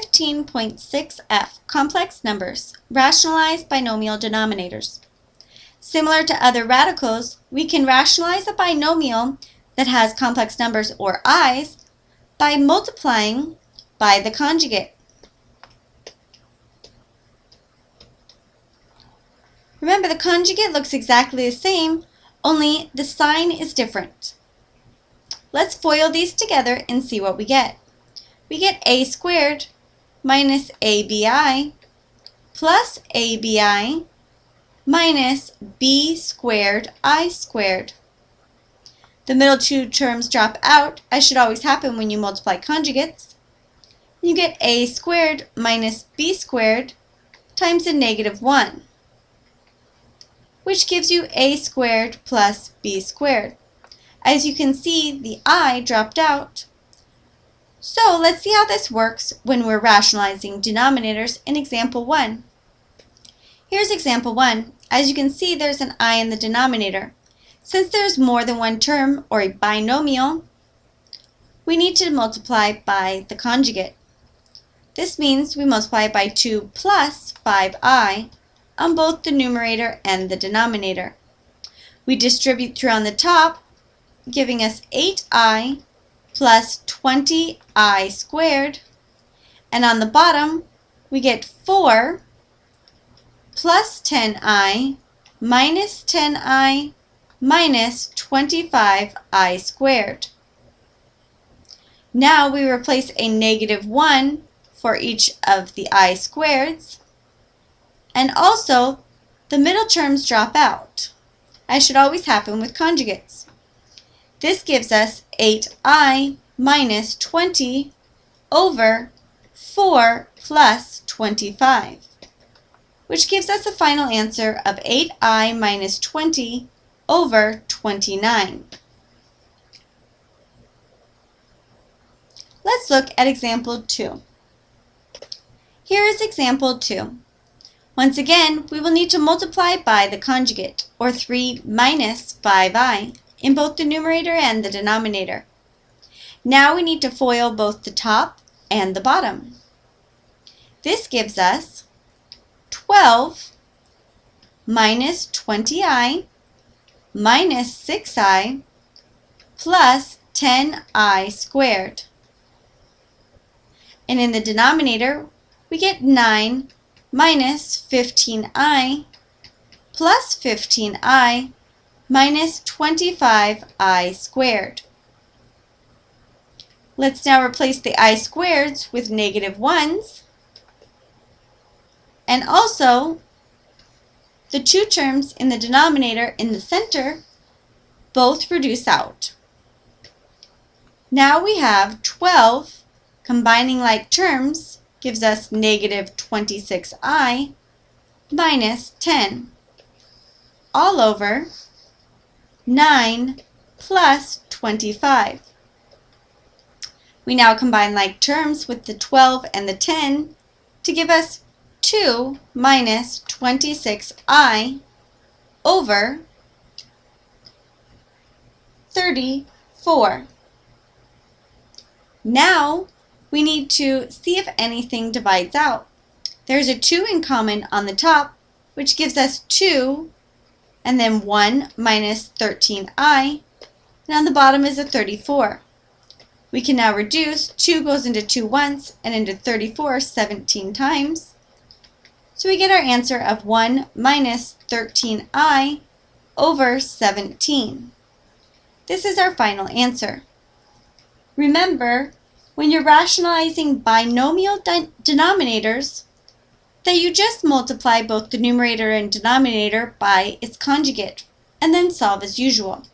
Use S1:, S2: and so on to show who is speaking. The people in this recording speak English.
S1: 15.6f, complex numbers, rationalize binomial denominators. Similar to other radicals, we can rationalize a binomial that has complex numbers or i's by multiplying by the conjugate. Remember, the conjugate looks exactly the same, only the sign is different. Let's FOIL these together and see what we get. We get a squared minus abi plus abi minus b squared i squared. The middle two terms drop out, as should always happen when you multiply conjugates. You get a squared minus b squared times a negative 1, which gives you a squared plus b squared. As you can see, the i dropped out. So let's see how this works when we're rationalizing denominators in example 1. Here's example 1. As you can see, there's an i in the denominator. Since there's more than one term, or a binomial, we need to multiply by the conjugate. This means we multiply by 2 plus 5i on both the numerator and the denominator. We distribute through on the top giving us 8i plus 20i squared. And on the bottom, we get 4 plus 10i minus 10i minus 25i squared. Now we replace a negative 1 for each of the i squareds. And also, the middle terms drop out, as should always happen with conjugates. This gives us 8i minus 20 over 4 plus 25, which gives us a final answer of 8i minus 20 over 29. Let's look at example 2. Here is example 2. Once again, we will need to multiply by the conjugate, or 3 minus 5i in both the numerator and the denominator. Now we need to FOIL both the top and the bottom. This gives us 12 minus 20i minus 6i plus 10i squared. And in the denominator, we get 9 minus 15i plus 15i minus 25i squared. Let's now replace the i squareds with negative 1s. And also, the two terms in the denominator in the center both reduce out. Now we have 12 combining like terms gives us negative 26i minus 10 all over 9 plus 25. We now combine like terms with the 12 and the 10 to give us 2 minus 26i over 34. Now we need to see if anything divides out. There's a 2 in common on the top, which gives us 2 and then 1 minus 13i, and on the bottom is a 34. We can now reduce, 2 goes into 2 once and into 34 17 times. So we get our answer of 1 minus 13i over 17. This is our final answer. Remember, when you're rationalizing binomial de denominators, that you just multiply both the numerator and denominator by its conjugate, and then solve as usual.